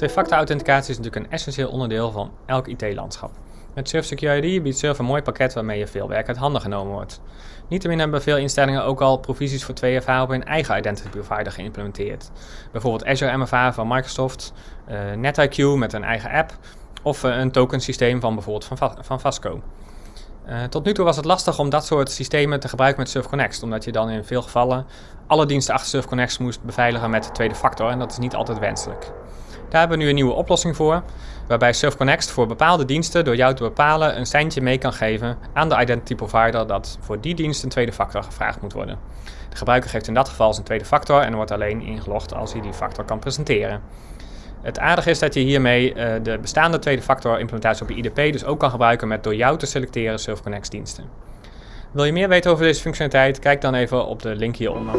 Twee-factor authenticatie is natuurlijk een essentieel onderdeel van elk IT-landschap. Met Surf Security biedt Surf een mooi pakket waarmee je veel werk uit handen genomen wordt. Niettemin hebben veel instellingen ook al provisies voor 2FA op hun eigen identity provider geïmplementeerd. Bijvoorbeeld Azure MFA van Microsoft, uh, NetIQ met een eigen app of uh, een tokensysteem van bijvoorbeeld van, van Vasco. Uh, tot nu toe was het lastig om dat soort systemen te gebruiken met SurfConnect, omdat je dan in veel gevallen alle diensten achter SurfConnect moest beveiligen met de tweede factor en dat is niet altijd wenselijk. Daar hebben we nu een nieuwe oplossing voor, waarbij SurfConnect voor bepaalde diensten door jou te bepalen een seintje mee kan geven aan de identity provider dat voor die dienst een tweede factor gevraagd moet worden. De gebruiker geeft in dat geval zijn tweede factor en wordt alleen ingelogd als hij die factor kan presenteren. Het aardige is dat je hiermee uh, de bestaande tweede factor implementatie op je IDP dus ook kan gebruiken met door jou te selecteren SurfConnect diensten. Wil je meer weten over deze functionaliteit? Kijk dan even op de link hieronder.